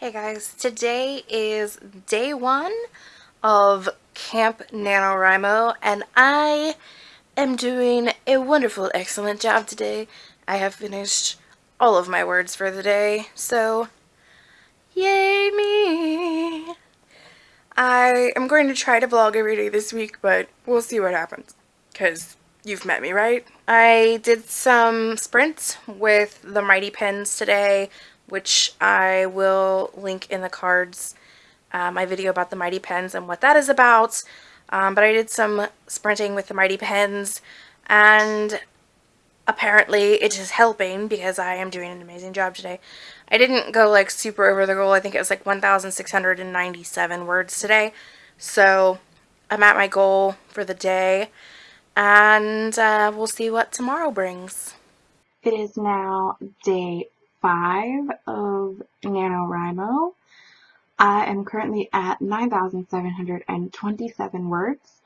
Hey guys, today is day one of Camp NaNoWriMo and I am doing a wonderful, excellent job today. I have finished all of my words for the day, so yay me! I am going to try to vlog every day this week, but we'll see what happens, because you've met me, right? I did some sprints with the Mighty Pens today, which I will link in the cards, uh, my video about the Mighty Pens and what that is about. Um, but I did some sprinting with the Mighty Pens, and apparently it is helping because I am doing an amazing job today. I didn't go like super over the goal. I think it was like 1,697 words today. So I'm at my goal for the day and uh, we'll see what tomorrow brings. It is now day five of NaNoWriMo. I am currently at 9,727 words,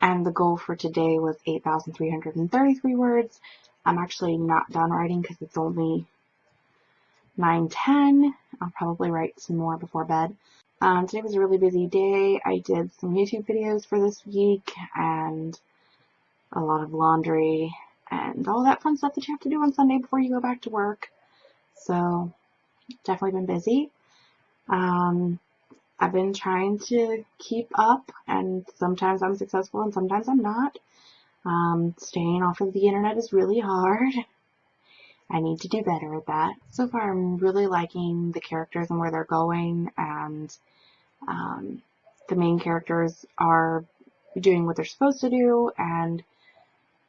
and the goal for today was 8,333 words. I'm actually not done writing because it's only 9.10. I'll probably write some more before bed. Um, today was a really busy day. I did some YouTube videos for this week and a lot of laundry and all that fun stuff that you have to do on Sunday before you go back to work. So definitely been busy. Um, I've been trying to keep up and sometimes I'm successful and sometimes I'm not. Um, staying off of the internet is really hard. I need to do better at that. So far I'm really liking the characters and where they're going and um, the main characters are doing what they're supposed to do and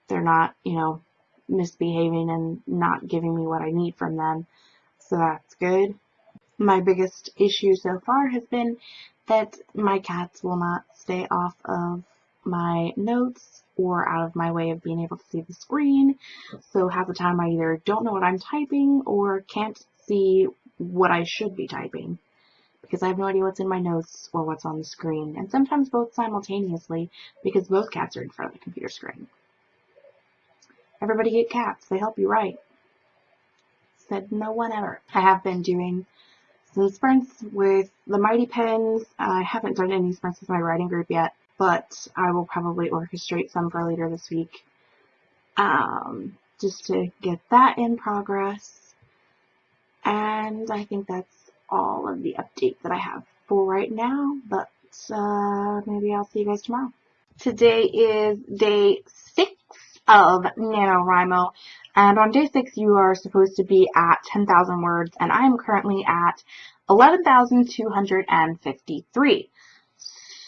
they're not, you know, misbehaving and not giving me what I need from them so that's good. My biggest issue so far has been that my cats will not stay off of my notes or out of my way of being able to see the screen. So half the time I either don't know what I'm typing or can't see what I should be typing because I have no idea what's in my notes or what's on the screen, and sometimes both simultaneously because both cats are in front of the computer screen. Everybody get cats, they help you write said no one ever. I have been doing some sprints with the Mighty Pens. I haven't done any sprints with my writing group yet, but I will probably orchestrate some for later this week um, just to get that in progress. And I think that's all of the update that I have for right now, but uh, maybe I'll see you guys tomorrow. Today is day of NaNoWriMo. And on day six, you are supposed to be at 10,000 words, and I am currently at 11,253.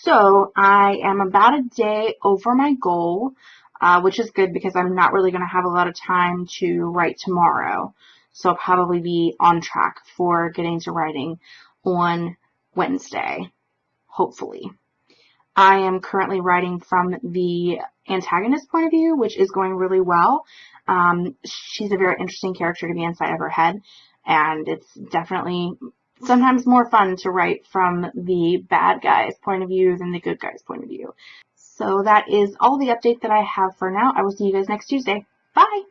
So I am about a day over my goal, uh, which is good because I'm not really going to have a lot of time to write tomorrow. So I'll probably be on track for getting to writing on Wednesday, hopefully. I am currently writing from the antagonist point of view, which is going really well. Um, she's a very interesting character to be inside of her head, and it's definitely sometimes more fun to write from the bad guy's point of view than the good guy's point of view. So that is all the update that I have for now. I will see you guys next Tuesday. Bye!